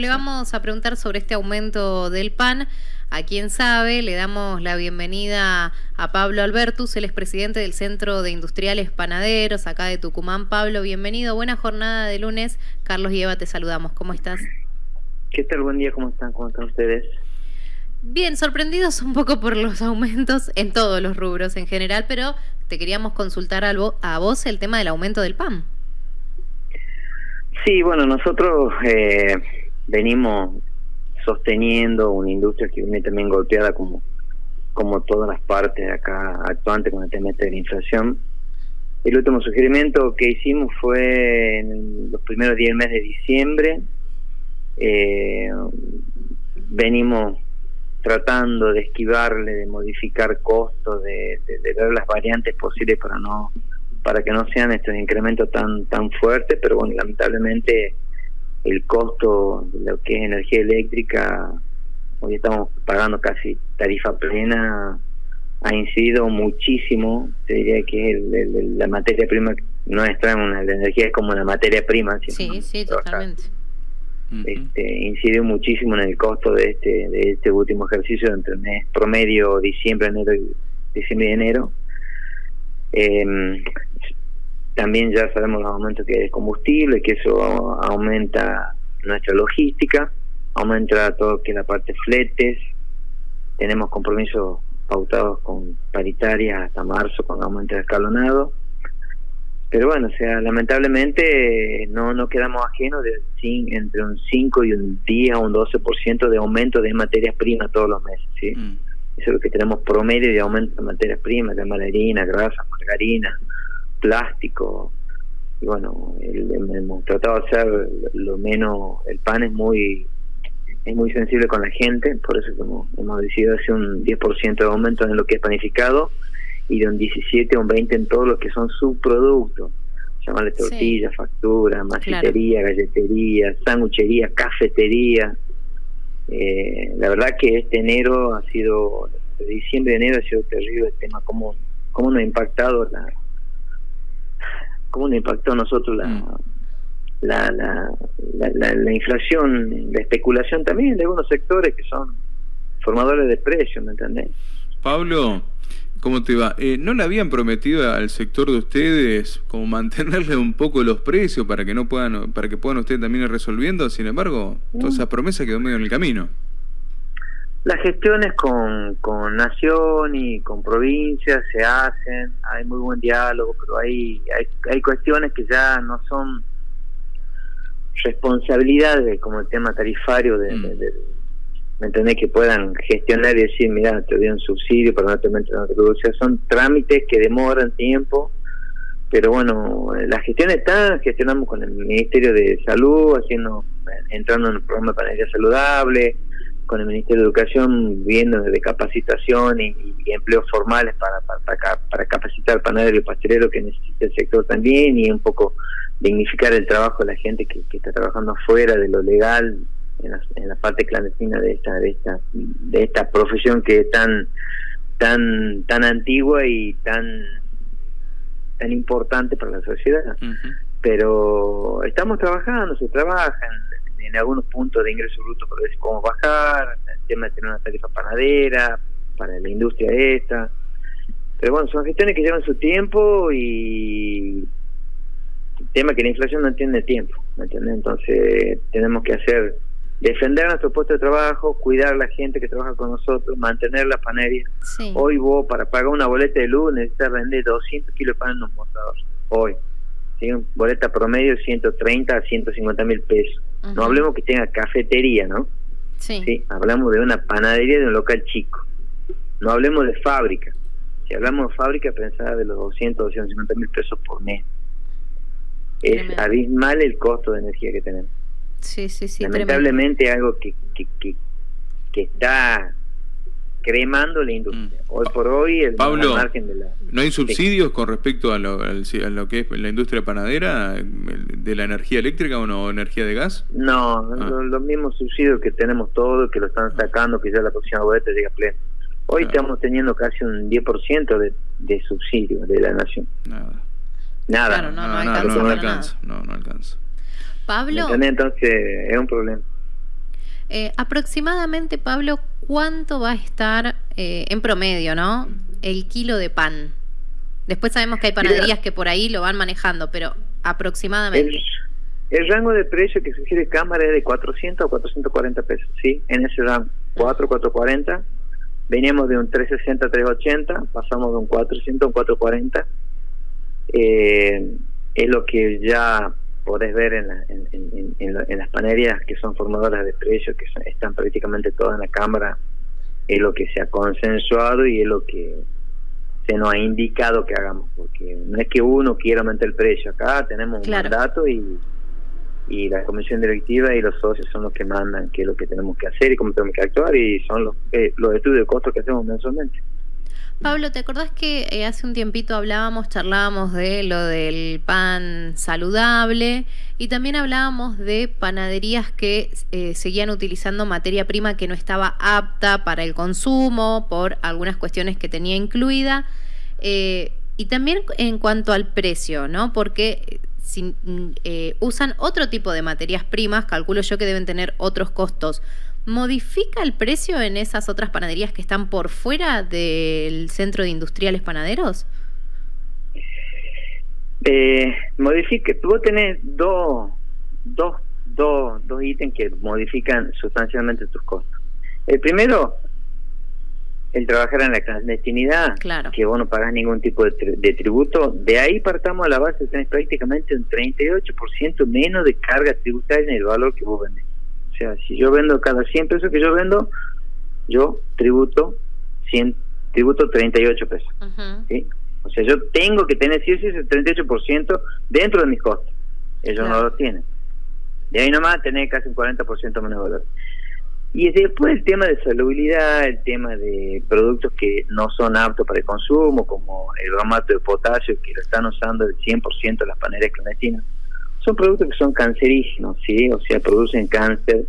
Le vamos a preguntar sobre este aumento del PAN. A quien sabe, le damos la bienvenida a Pablo Albertus, él es presidente del Centro de Industriales Panaderos, acá de Tucumán. Pablo, bienvenido. Buena jornada de lunes. Carlos y Eva, te saludamos. ¿Cómo estás? ¿Qué tal? Buen día. ¿Cómo están? ¿Cómo están ustedes? Bien, sorprendidos un poco por los aumentos en todos los rubros en general, pero te queríamos consultar a vos el tema del aumento del PAN. Sí, bueno, nosotros... Eh venimos sosteniendo una industria que viene también golpeada como como todas las partes acá actuantes con el tema este de la inflación. El último sugerimiento que hicimos fue en los primeros 10 meses de diciembre. Eh, venimos tratando de esquivarle, de modificar costos, de, de, ver las variantes posibles para no para que no sean estos incrementos tan tan fuertes, pero bueno, lamentablemente el costo de lo que es energía eléctrica, hoy estamos pagando casi tarifa plena, ha incidido muchísimo, te diría que la materia prima nuestra, una, la energía es como una materia prima. Sí, sí, totalmente. Este, incide muchísimo en el costo de este de este último ejercicio entre el mes promedio diciembre enero diciembre y enero eh, también ya sabemos los aumentos que hay de combustible, que eso aumenta nuestra logística, aumenta todo lo que es la parte fletes, tenemos compromisos pautados con paritarias hasta marzo con aumento escalonado. Pero bueno, o sea, lamentablemente no, no quedamos ajenos de entre un 5 y un 10 o un 12% de aumento de materias primas todos los meses. ¿sí? Mm. Eso es lo que tenemos promedio de aumento de materias primas, de harina, grasa, margarina, plástico. Y bueno, hemos tratado de hacer lo menos, el pan es muy es muy sensible con la gente, por eso hemos, hemos decidido hacer un 10% de aumento en lo que es panificado y de un 17 o un 20 en todo lo que son subproductos, llamarle tortilla, factura, masitería, galletería, sanguchería, cafetería. Eh, la verdad que este enero ha sido, de diciembre a enero ha sido terrible el tema, cómo, cómo nos ha impactado la, cómo nos impactó a nosotros mm. la, la, la, la, inflación, la especulación también de algunos sectores que son formadores de precios, ¿me entendés? Pablo, ¿cómo te va? Eh, ¿No le habían prometido al sector de ustedes como mantenerle un poco los precios para que no puedan, para que puedan ustedes también ir resolviendo? Sin embargo, toda esa promesa quedó medio en el camino. Las gestiones con, con nación y con provincias se hacen, hay muy buen diálogo, pero hay, hay, hay cuestiones que ya no son responsabilidades como el tema tarifario de, mm. ¿me entendés? Que puedan gestionar y decir, mira, te doy un subsidio para no te meter en Son trámites que demoran tiempo, pero bueno, las gestiones están, gestionamos con el Ministerio de Salud, haciendo entrando en el programa de panadería saludable, con el Ministerio de Educación viendo de capacitación y, empleos formales para, para, para capacitar panadero y pastelero que necesita el sector también y un poco dignificar el trabajo de la gente que, está trabajando afuera de lo legal en la, parte clandestina de esta de esta de esta profesión que es tan tan tan antigua y tan tan importante para la sociedad. Pero estamos trabajando se trabajan en algunos puntos de ingreso bruto para ver cómo bajar, el tema de tener una tarifa panadera para la industria esta. Pero bueno, son gestiones que llevan su tiempo y el tema que la inflación no entiende tiempo, ¿me entiendes? Entonces tenemos que hacer, defender nuestro puesto de trabajo, cuidar a la gente que trabaja con nosotros, mantener la panería. Hoy vos para pagar una boleta de luz necesitas vender 200 kilos de pan en un mostrador, hoy. ¿sí? Boleta promedio 130 a 150 mil pesos no hablemos que tenga cafetería, ¿no? Sí. Hablamos de una panadería de un local chico. No hablemos de fábrica. Si hablamos de fábrica, pensaba de los 200, 250 mil pesos por mes. Es abismal el costo de energía que tenemos. Sí, sí, sí. Lamentablemente algo que, que, que, que está cremando la industria. Mm. Hoy por hoy, el Pablo, margen de la... ¿no hay subsidios con respecto a lo, a lo, que es la industria panadera, de la energía eléctrica o no, energía de gas? No, ah. los, mismos subsidios que tenemos todos, que lo están ah. sacando, que ya la próxima boleta llega pleno. Hoy estamos teniendo casi un 10% de, de subsidio de la nación. Nada. Nada. no, no, no, alcanza, no, alcanza, no, no alcanza. Pablo. Entonces es un problema. Eh, aproximadamente, Pablo, ¿cuánto va a estar eh, en promedio, no? El kilo de pan. Después sabemos que hay panaderías que por ahí lo van manejando, pero aproximadamente. El, rango de precio que sugiere Cámara es de 400 a 440 pesos, ¿sí? En ese rango, 4, 440. Veníamos de un 360 380, pasamos de un 400 a un 440. Eh, es lo que ya podés ver en, en, las panaderías que son formadoras de precios, que están prácticamente todas en la Cámara, es lo que se ha consensuado y es lo que se nos ha indicado que hagamos, porque no es que uno quiera aumentar el precio, acá tenemos un mandato y, y la comisión directiva y los socios son los que mandan qué es lo que tenemos que hacer y cómo tenemos que actuar y son los, eh, los estudios de costo que hacemos mensualmente. Pablo, ¿te acordás que eh, hace un tiempito hablábamos, charlábamos de lo del pan saludable y también hablábamos de panaderías que eh, seguían utilizando materia prima que no estaba apta para el consumo por algunas cuestiones que tenía incluida? Eh, y también en cuanto al precio, ¿no? Porque si, usan otro tipo de materias primas, calculo yo que deben tener otros costos ¿Modifica el precio en esas otras panaderías que están por fuera del centro de industriales panaderos? Eh, modifica, vos tenés dos, dos, dos, dos ítems que modifican sustancialmente tus costos. El primero, el trabajar en la clandestinidad, claro. que vos no pagás ningún tipo de, de, tributo, de ahí partamos a la base, tenés prácticamente un 38% menos de carga tributaria en el valor que vos vendés. O sea, si yo vendo cada 100 pesos que yo vendo, yo tributo 100, tributo 38 pesos. ¿sí? O sea, yo tengo que tener sí ese 38% dentro de mis costos. Ellos no lo tienen. De ahí nomás tener casi un 40% menos valor. Y después el tema de salubridad, el tema de productos que no son aptos para el consumo, como el bromato de potasio, que lo están usando el 100% de las paneles clandestinas son productos que son cancerígenos, ¿sí? O sea, producen cáncer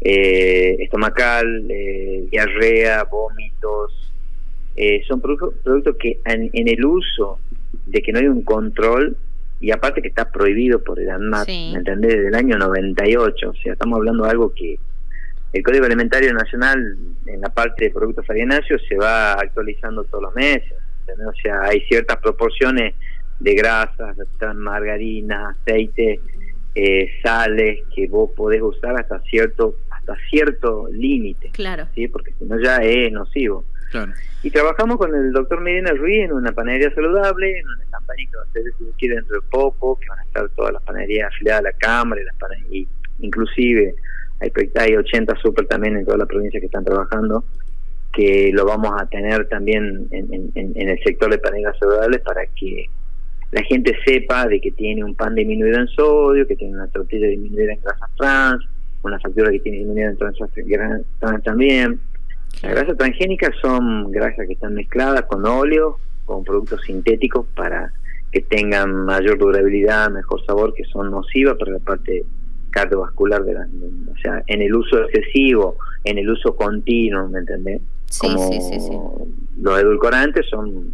eh, estomacal, eh, diarrea, vómitos. Eh, son productos que en, el uso de que no hay un control, y aparte que está prohibido por el ANMAT, ¿me entendés? Desde el año 98, o sea, estamos hablando de algo que el Código Alimentario Nacional en la parte de productos farináceos se va actualizando todos los meses, O sea, hay ciertas proporciones de grasas, margarina, aceite, eh, sales que vos podés usar hasta cierto hasta cierto límite. Claro. ¿sí? Porque si no ya es nocivo. Claro. Y trabajamos con el doctor Medina Ruiz en una panadería saludable, en una campaña que va a ser si dentro de poco, que van a estar todas las panaderías afiliadas a la Cámara y las panaderías, inclusive hay, hay 80 super también en toda la provincia que están trabajando que lo vamos a tener también en, en el sector de panaderías saludables para que la gente sepa de que tiene un pan disminuido en sodio, que tiene una tortilla disminuida en grasas trans, una factura que tiene disminuida en grasas trans también. Las grasas transgénicas son grasas que están mezcladas con óleo, con productos sintéticos para que tengan mayor durabilidad, mejor sabor, que son nocivas para la parte cardiovascular de la, o sea, en el uso excesivo, en el uso continuo, ¿me entendés? Como los edulcorantes son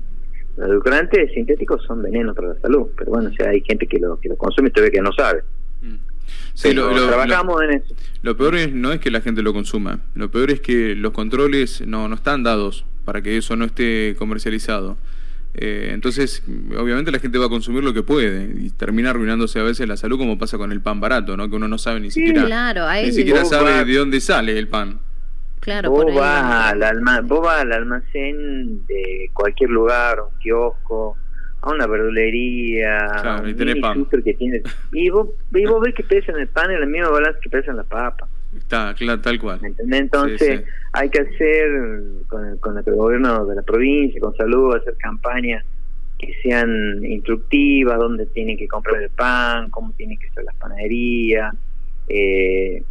los edulcorantes sintéticos son venenos para la salud, pero bueno, o sea, hay gente que lo, que lo consume y todavía que no sabe. Mm. Sí, lo, trabajamos en eso. Lo peor es, no es que la gente lo consuma, lo peor es que los controles no, no están dados para que eso no esté comercializado. Eh, entonces, obviamente la gente va a consumir lo que puede y termina arruinándose a veces la salud como pasa con el pan barato, ¿no? Que uno no sabe ni siquiera, ni siquiera sabe de dónde sale el pan. Claro, vos, vas al al almacén de cualquier lugar, un kiosco, a una verdulería, y tenés pan. Que y, vos, y vos ves que pesan el pan en la misma balanza que pesan la papa. Está, claro, tal cual. Entonces hay que hacer con el, con el gobierno de la provincia, con salud, hacer campañas que sean instructivas, dónde tienen que comprar el pan, cómo tienen que ser las panaderías. Eh,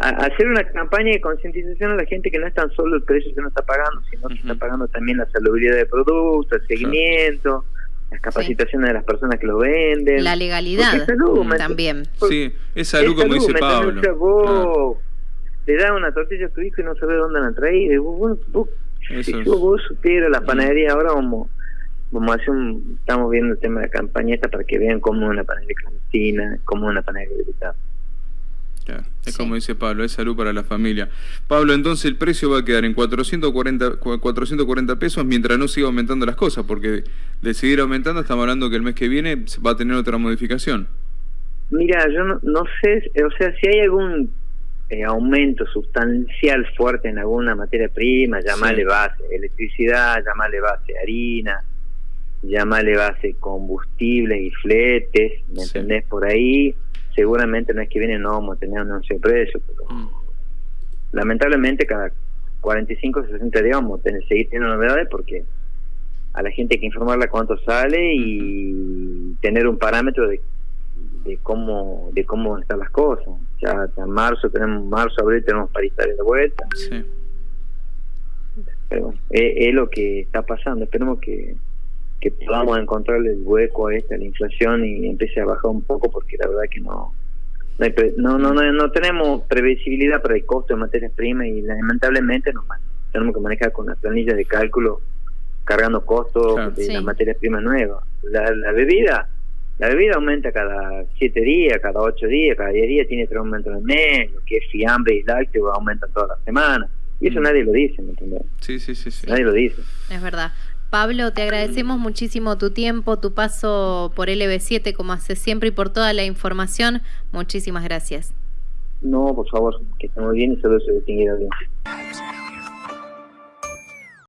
hacer una campaña de concientización a la gente que no es tan solo el precio que uno está pagando, sino que está pagando también la salubridad de productos, el seguimiento, las capacitaciones de las personas que lo venden. La legalidad también. Sí, es salud, como dice Pablo. vos le das una tortilla a tu hijo y no sabes dónde la. Vos, vos, si vos supieras la panadería, ahora vamos, vamos a hacer un, estamos viendo el tema de la campaña esta para que vean cómo es una panadería clandestina, cómo es una panadería habilitada. Es como dice Pablo, es salud para la familia. Pablo, entonces el precio va a quedar en 440, 440 pesos mientras no siga aumentando las cosas, porque de seguir aumentando estamos hablando que el mes que viene va a tener otra modificación. Mira, yo no, sé, o sea, si hay algún eh, aumento sustancial fuerte en alguna materia prima, llamale base electricidad, llamale base harina, llamale base combustible y fletes, ¿me entendés? Por ahí seguramente no es que viene no vamos a tener un anuncio de precio, pero mm. lamentablemente cada 45 o 60 días vamos a tener, seguir teniendo novedades porque a la gente hay que informarla cuánto sale y tener un parámetro de, de cómo de cómo están las cosas. Ya en marzo tenemos marzo, abril tenemos paritarios de vuelta. Pero bueno, es, lo que está pasando. Esperemos que, que podamos encontrarle el hueco a esta, la inflación y empiece a bajar un poco porque la verdad que no no, no, no, no, tenemos previsibilidad para el costo de materias primas y lamentablemente nos tenemos que manejar con las planillas de cálculo cargando costos de las materias primas nuevas. La, la bebida la bebida aumenta cada siete días, cada ocho días, cada diez días tiene tres aumentos en mes, lo que es fiambre y lácteo aumentan todas las semanas. Y eso mm. nadie lo dice, ¿me entiendes? Sí, sí, sí, sí. Nadie lo dice. Es verdad. Pablo, te agradecemos muchísimo tu tiempo, tu paso por LB7 como hace siempre y por toda la información. Muchísimas gracias. No, por favor, que estemos bien y se distinguir bien.